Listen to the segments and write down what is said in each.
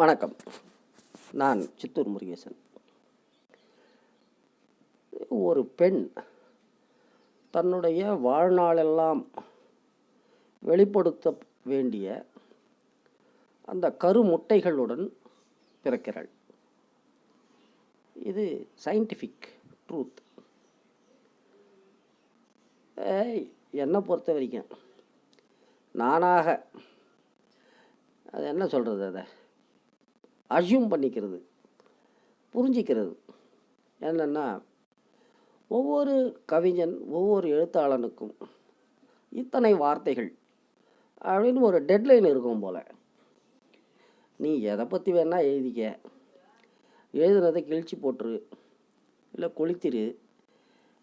வணக்கம். நான் சித்தூர் முருகேசன். ஒரு பெண் தன்னுடைய வாழ்நாளெல்லாம் வெளிப்படுத்த வேண்டிய அந்த கருமுட்டைகளுடன் பிறக்கிறாள். இது சயின்டிஃபிக் ட்ரூத் என்னை பொறுத்த வரைக்கும் நானாக அது என்ன சொல்கிறது அதை? அசியூம் பண்ணிக்கிறது புரிஞ்சிக்கிறது. என்னென்னா ஒவ்வொரு கவிஞன் ஒவ்வொரு எழுத்தாளனுக்கும் இத்தனை வார்த்தைகள் அப்படின்னு ஒரு டெட்லைன் இருக்கும் போல். நீ எதை பற்றி வேணால் எழுதிக்க. எழுதுனதை கிழிச்சு போட்டுரு. இல்லை கொளுத்திரு.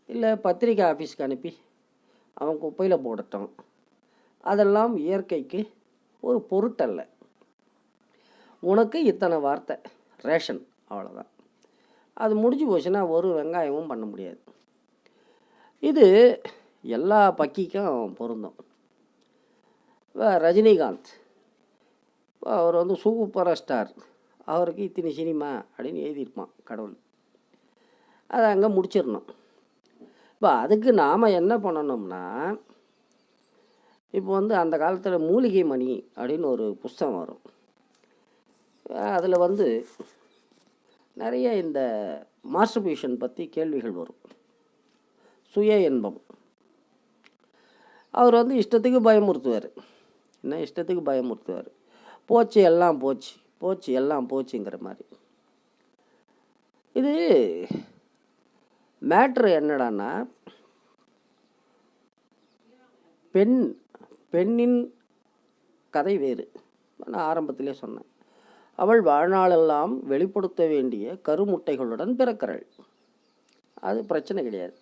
இல்லை பத்திரிக்கை ஆஃபீஸ்க்கு அனுப்பி. அவன் குப்பையில் போடட்டும். அதெல்லாம் இயற்கைக்கு ஒரு பொருட்டல்ல. உனக்கு இத்தனை வார்த்தை. ரேஷன் அவ்வளோதான் அது முடிஞ்சு போச்சுன்னா ஒரு வெங்காயமும் பண்ண முடியாது. இது எல்லா பக்கிக்கும் பொருந்தும். ரஜினிகாந்த். அவர் வந்து சூப்பர் ஸ்டார் அவருக்கு இத்தனை சினிமா அப்படின்னு எழுதியிருப்பான் கடவுள். அதை அங்கே முடிச்சிடணும். இப்போ அதுக்கு நாம் என்ன பண்ணணும்னா இப்போ வந்து அந்த காலத்தில் மூலிகை மணி அப்படின்னு ஒரு புஸ்தகம் வரும். அதில் வந்து நிறைய இந்த மாஸ்டர்பியூஷன் பற்றி கேள்விகள் வரும். சுய இன்பம். அவர் வந்து இஷ்டத்துக்கு பயமுறுத்துவார். என்ன இஷ்டத்துக்கு பயமுறுத்துவார்? போச்சு எல்லாம் போச்சு. போச்சு எல்லாம் போச்சுங்கிற மாதிரி. இது மேட்ரு என்னடான்னா பெண் பெண்ணின் கதை வேறு. நான் ஆரம்பத்திலே சொன்னேன். அவள் வாழ்நாளெல்லாம் வெளிப்படுத்த வேண்டிய கருமுட்டைகளுடன் பிறக்கிறாள். அது பிரச்சனை கிடையாது.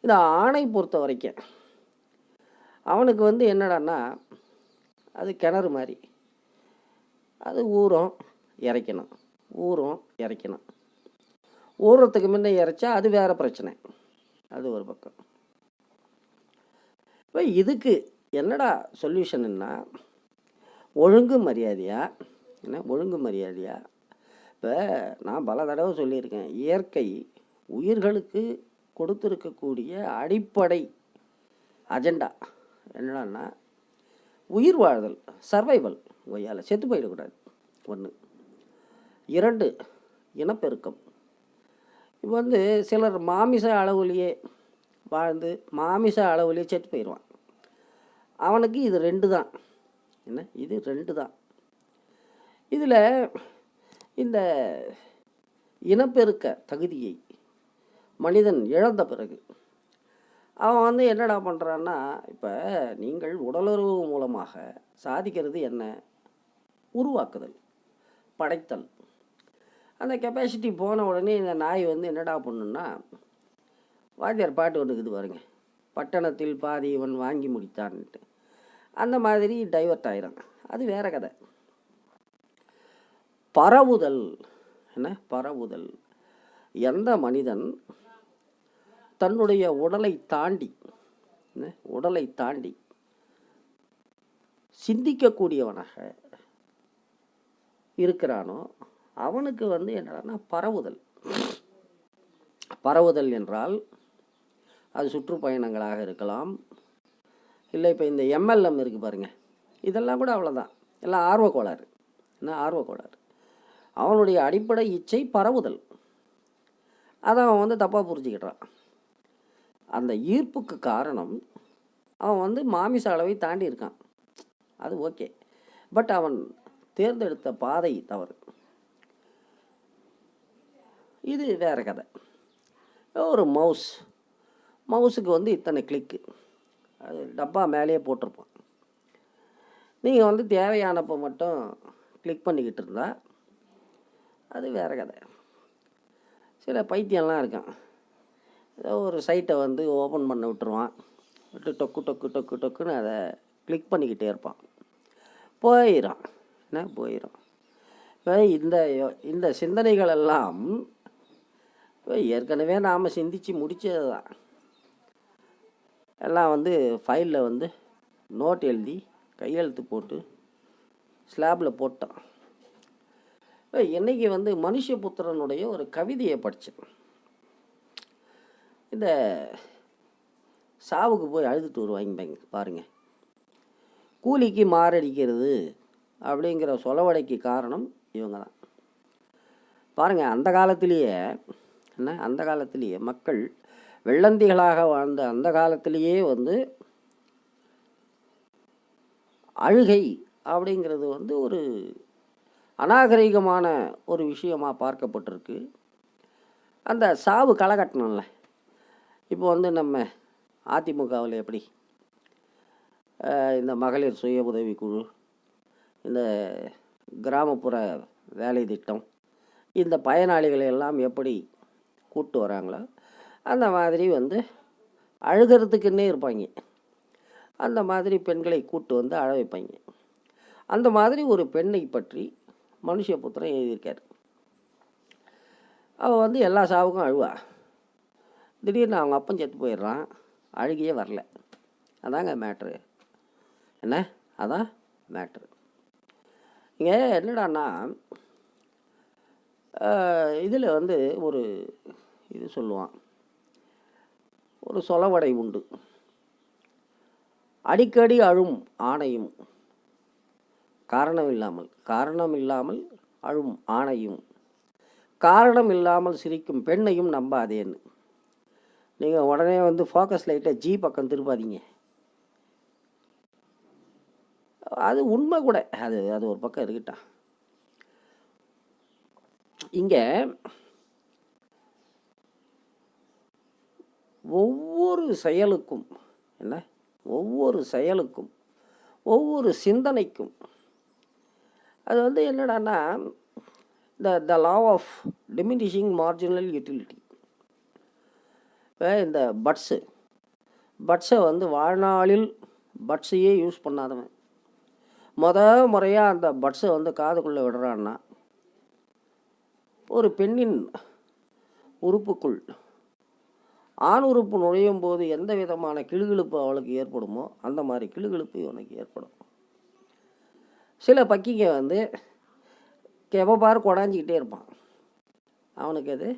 இந்த ஆணை பொறுத்த வரைக்கும். அவனுக்கு வந்து என்னடான்னா அது கிணறு மாதிரி. அது ஊறும் இறைக்கணும். ஊறும் இறைக்கணும். ஊறுறதுக்கு முன்னே இறைச்சா அது வேறு பிரச்சனை. அது ஒரு பக்கம். இப்போ இதுக்கு என்னடா சொல்யூஷன்னா ஒழுங்கு மரியாதையாக என்ன ஒழுங்கு மரியாதையா? இப்போ நான் பல தடவை சொல்லியிருக்கேன் இயற்கை உயிர்களுக்கு கொடுத்துருக்கக்கூடிய அடிப்படை அஜெண்டா என்னடான்னா உயிர் வாழ்தல் சர்வைவல் ஒய்யால் செத்து போயிடக்கூடாது. ஒன்று இரண்டு இனப்பெருக்கம். இப்போ வந்து சிலர் மாமிச அளவுலேயே வாழ்ந்து மாமிச அளவுலேயே செத்து போயிடுவான் அவனுக்கு இது ரெண்டு தான் என்ன? இது ரெண்டு தான் இதில் இந்த இனப்பெருக்க தகுதியை மனிதன் இழந்த பிறகு அவன் வந்து என்னடா பண்ணுறான்னா இப்போ நீங்கள் உடலுறவு மூலமாக சாதிக்கிறது என்ன? உருவாக்குதல் படைத்தல். அந்த கெப்பாசிட்டி போன உடனே இந்த நாய் வந்து என்னடா பண்ணுன்னா வாத்தியார் பாட்டு ஒன்று இருக்குது பாருங்க. பட்டணத்தில் பாதி இவன் வாங்கி முடித்தான்ட்டு. அந்த மாதிரி டைவர்ட் ஆயிரும் அது வேறு கதை. பரவுதல். என்ன? பரவுதல். எந்த மனிதன் தன்னுடைய உடலை தாண்டி என்ன, உடலை தாண்டி சிந்திக்கக்கூடியவனாக இருக்கிறானோ அவனுக்கு வந்து என்னன்னா பரவுதல். பரவுதல் என்றால் அது சுற்றுப்பயணங்களாக இருக்கலாம். இல்லை இப்போ இந்த எம்எல்எம் இருக்குது பாருங்கள் இதெல்லாம் கூட அவ்வளோதான் எல்லாம் ஆர்வக்கோளாறு. என்ன? ஆர்வக்கோளாறு. அவனுடைய அடிப்படை இச்சை பரவுதல். அதை அவன் வந்து தப்பாக புரிஞ்சுக்கிட்டான் அந்த ஈர்ப்புக்கு காரணம் அவன் வந்து மாமிச அளவை தாண்டி இருக்கான். அது ஓகே. பட் அவன் தேர்ந்தெடுத்த பாதை தவறு. இது வேற கதை. ஒரு மவுஸ். மவுஸுக்கு வந்து இத்தனை கிளிக்கு அது டப்பா மேலேயே போட்டிருப்பான். நீங்கள் வந்து தேவையானப்போ மட்டும் கிளிக் பண்ணிக்கிட்டு இருந்தால் அது வேற கதை. சில பைத்தியம்லாம் இருக்கான். ஏதோ ஒரு சைட்டை வந்து ஓப்பன் பண்ண விட்டுருவான். விட்டு டொக்கு டொக்கு டொக்கு டொக்குன்னு அதை கிளிக் பண்ணிக்கிட்டே இருப்பான். போயிடும் என்ன? போயிடும் இப்போ இந்த இந்த சிந்தனைகளெல்லாம் இப்போ ஏற்கனவே நாம் சிந்தித்து முடித்தது தான். எல்லாம் வந்து ஃபைலில் வந்து நோட் எழுதி கையெழுத்து போட்டு ஸ்லாப்பில் போட்டோம் இன்றைக்கி வந்து மனுஷபுத்திரனுடைய ஒரு கவிதையை படித்தேன் இந்த சாவுக்கு போய் அழுதுட்டு வருவாங்க பாருங்கள் கூலிக்கு மாரடிக்கிறது அப்படிங்கிற சொலவடைக்கு காரணம் இவங்க தான் பாருங்கள் அந்த காலத்திலேயே என்ன அந்த காலத்திலேயே மக்கள் வெள்ளந்திகளாக வாழ்ந்த அந்த காலத்திலேயே வந்து அழுகை அப்படிங்கிறது வந்து ஒரு அநாகரிகமான ஒரு விஷயமாக பார்க்கப்பட்டிருக்கு. அந்த சாவு களகட்டணும்ல. இப்போ வந்து நம்ம அதிமுகவில் எப்படி? இந்த மகளிர் சுய உதவிக்குழு இந்த கிராமப்புற வேலை திட்டம் இந்த பயனாளிகளை எல்லாம் எப்படி கூப்பிட்டு வராங்களோ அந்த மாதிரி வந்து அழுகிறதுக்குன்னே இருப்பாங்க. அந்த மாதிரி பெண்களை கூட்டு வந்து அழ வைப்பாங்க. அந்த மாதிரி ஒரு பெண்ணை பற்றி மனுஷபுத்திரன் எழுதியிருக்கார். அவள் வந்து எல்லா சாவுக்கும் அழுவா. திடீர்னு அவங்க அப்பன் செத்து போயிடுறான். அழுகியே வரல. அதாங்க மேட்ரு என்ன? அதான் மேட்ரு இங்கே என்னடான்னா இதில் வந்து ஒரு இது சொல்லுவான். ஒரு சொலவடை உண்டு. அடிக்கடி அழும் ஆணையும். காரணம் இல்லாமல் காரணம் இல்லாமல் அழும் ஆணையும் காரணம் இல்லாமல் சிரிக்கும் பெண்ணையும் நம்பாதேன்னு. நீங்கள் உடனே வந்து ஃபோக்கஸ் லைட்டை ஜி பக்கம் திருப்பாதீங்க அது உண்மை கூட. அது அது ஒரு பக்கம் இருக்கட்டும். இங்கே ஒவ்வொரு செயலுக்கும் என்ன? ஒவ்வொரு செயலுக்கும் ஒவ்வொரு சிந்தனைக்கும் அது வந்து என்னடான்னா the the law of diminishing marginal utility இப்போ இந்த பட்ஸு பட்ஸை வந்து வாழ்நாளில் பட்ஸையே யூஸ் பண்ணாதவன். முத முறையாக அந்த பட்ஸை வந்து காதுக்குள்ளே விடுறான்னா ஒரு பெண்ணின் உறுப்புக்குள் ஆண் உறுப்பு நுழையும் போது எந்த விதமான கிளுகிழுப்பு அவளுக்கு ஏற்படுமோ அந்த மாதிரி கிளுகிழுப்பு இவனுக்கு ஏற்படும். சில பக்கிங்க வந்து எப்போ கொடாஞ்சிக்கிட்டே இருப்பான். அவனுக்கு அது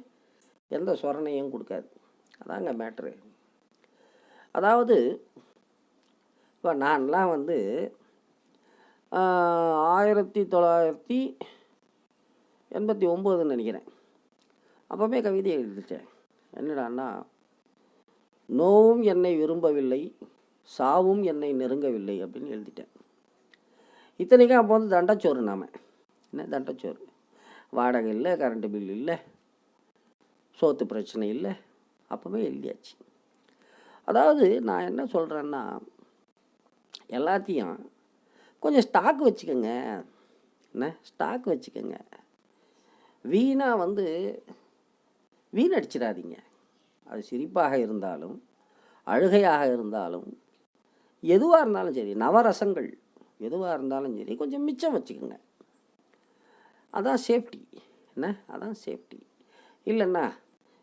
எந்த சொரணையும் கொடுக்காது. அதாங்க மேட்ரு அதாவது இப்போ நான்லாம் வந்து ஆயிரத்தி தொள்ளாயிரத்தி எண்பத்தி ஒம்போதுன்னு நினைக்கிறேன். அப்போவே கவிதை எழுதிட்டேன். என்னடான்னா நோவும் என்னை விரும்பவில்லை சாவும் என்னை நெருங்கவில்லை அப்படின்னு எழுதிட்டேன். இத்தனைக்கும் அப்போ வந்து தண்டச்சோறு நாம். என்ன தண்டச்சோறு? வாடகை இல்லை கரண்ட்டு பில் இல்லை சோத்து பிரச்சனை இல்லை அப்போவே எழுதியாச்சு. அதாவது நான் என்ன சொல்கிறேன்னா எல்லாத்தையும் கொஞ்சம் ஸ்டாக் வச்சுக்கோங்க. என்ன? ஸ்டாக் வச்சுக்கோங்க. வீணாக வந்து வீணடிச்சிடாதீங்க. அது சிரிப்பாக இருந்தாலும் அழுகையாக இருந்தாலும் எதுவாக இருந்தாலும் சரி நவரசங்கள். எதுவாக இருந்தாலும் சரி கொஞ்சம் மிச்சம் வச்சுக்கோங்க. அதான் சேஃப்டி என்ன? அதான் சேஃப்டி இல்லைன்னா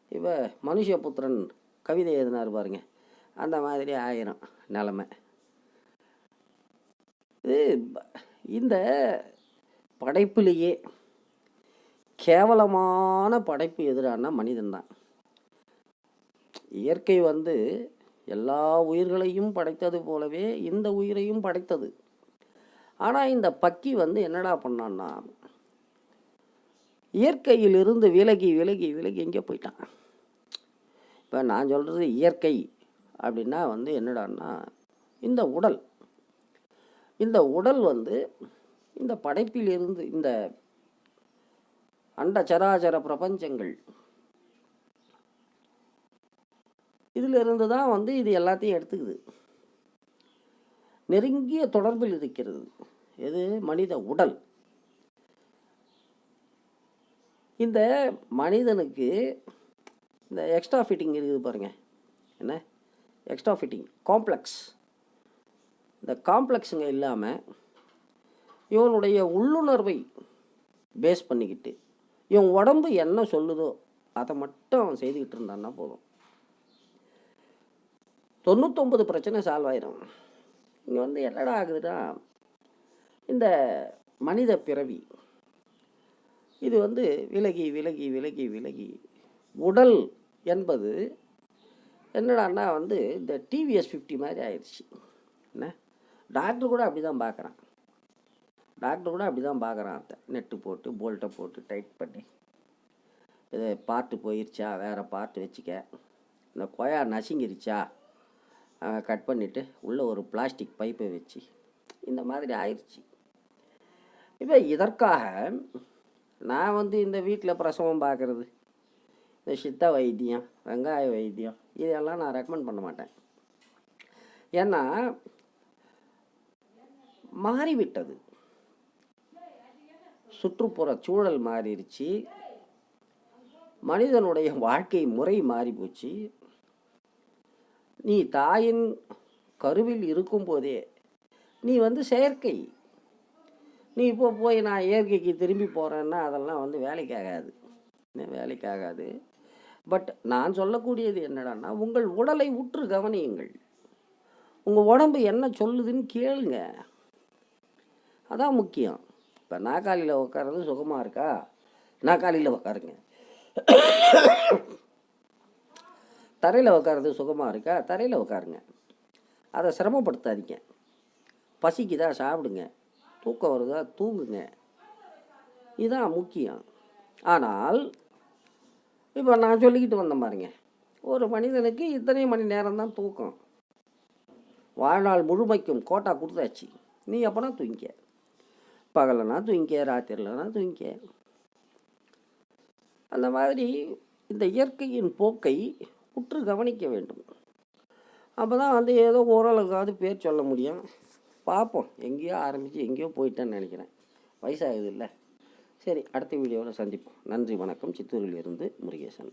இப்போ மனுஷபுத்திரன் கவிதை எழுதினார் பாருங்க. அந்த மாதிரி ஆயிரும் நிலமை. இது இந்த படைப்பிலேயே கேவலமான படைப்பு எதிரான மனிதன்தான். இயற்கை வந்து எல்லா உயிர்களையும் படைத்தது போலவே இந்த உயிரையும் படைத்தது. ஆனால் இந்த பக்கி வந்து என்னடா பண்ணான்னா இயற்கையிலிருந்து விலகி விலகி விலகி எங்கே போயிட்டான். இப்போ நான் சொல்கிறது இயற்கை அப்படின்னா வந்து என்னடான்னா இந்த உடல். இந்த உடல் வந்து இந்த படைப்பிலிருந்து இந்த அண்ட சராச்சர பிரபஞ்சங்கள். இதிலிருந்து தான் வந்து இது எல்லாத்தையும் எடுத்துக்குது. நெருங்கிய தொடர்பில் இருக்கிறது. எது? மனித உடல். இந்த மனிதனுக்கு இந்த எக்ஸ்ட்ரா ஃபிட்டிங் இருக்குது பாருங்கள் என்ன? எக்ஸ்ட்ரா ஃபிட்டிங் காம்ப்ளெக்ஸ் இந்த காம்ப்ளெக்ஸுங்க இல்லாமல் இவனுடைய உள்ளுணர்வை பேஸ் பண்ணிக்கிட்டு இவன் உடம்பு என்ன சொல்லுதோ அதை மட்டும் அவன் செய்துக்கிட்டு இருந்தான்னா போதும். தொண்ணூத்தொம்பது பிரச்சனை சால்வ் ஆயிரும். இங்கே வந்து என்னடா ஆகுதுன்னா இந்த மனித பிறவி இது வந்து விலகி விலகி விலகி விலகி உடல் என்பது என்னடான்னா வந்து இந்த டிவிஎஸ் ஃபிஃப்டி மாதிரி ஆயிடுச்சு என்ன? டாக்டர் கூட அப்படி தான் பார்க்குறான் டாக்டர் கூட அப்படி தான் பார்க்குறான் அதை நெட்டு போட்டு போல்ட்டை போட்டு டைட் பண்ணி. இது பார்ட்டு போயிருச்சா? வேறு பார்ட்டு வச்சுக்க. இந்த கொயா நசுங்கிருச்சா? கட் பண்ணிவிட்டு உள்ளே ஒரு பிளாஸ்டிக் பைப்பை வச்சு இந்த மாதிரி ஆயிடுச்சு இப்போ இதற்காக நான் வந்து இந்த வீட்டில் பிரசவம் பார்க்குறது இந்த சித்த வைத்தியம் வெங்காய வைத்தியம் இதெல்லாம் நான் ரெக்கமெண்ட் பண்ண மாட்டேன். ஏன்னா மாறிவிட்டது. சுற்றுப்புற சூழல் மாறிடுச்சு. மனிதனுடைய வாழ்க்கை முறை மாறி போச்சு நீ தாயின் கருவில் இருக்கும்போதே நீ வந்து செயற்கை. நீ இப்போ போய் நான் இயற்கைக்கு திரும்பி போகிறேன்னா அதெல்லாம் வந்து வேலைக்கு ஆகாது வேலைக்கு ஆகாது பட் நான் சொல்லக்கூடியது என்னடான்னா உங்கள் உடலை உற்று கவனியுங்கள். உங்கள் உடம்பு என்ன சொல்லுதுன்னு கேளுங்க. அதான் முக்கியம். இப்போ நாக்காளியில் உட்கார்றது சுகமாக இருக்கா? நாக்காளியில் உட்காருங்க தரையில் உட்கார்றது சுகமாக இருக்கா? தரையில் உட்காருங்க அதை சிரமப்படுத்தாதீங்க. பசிக்குதா? சாப்பிடுங்க. தூக்கம் வருதா? தூங்குங்க. இதுதான் முக்கியம். ஆனால் இப்போ நான் சொல்லிக்கிட்டு வந்தேன் பாருங்க. ஒரு மனிதனுக்கு இத்தனை மணி நேரம் தான் தூக்கம். வாழ்நாள் முழுமைக்கும் கோட்டா கொடுத்தாச்சு. நீ எப்போனா தூங்கிக்க. பகலனா தூங்கிக்க ராத்திரிலனா தூங்கிக்க. அந்த மாதிரி இந்த இயற்கையின் போக்கை உற்று கவனிக்க வேண்டும். அப்போ தான் வந்து ஏதோ ஓரளவுக்காவது பேர் சொல்ல முடியும். பார்ப்போம். எங்கேயோ ஆரம்பித்து எங்கேயோ போயிட்டேன்னு நினைக்கிறேன். வயசாகுது இல்லை? சரி அடுத்த வீடியோவில் சந்திப்போம். நன்றி வணக்கம். சித்தூரில் இருந்து முருகேசன்.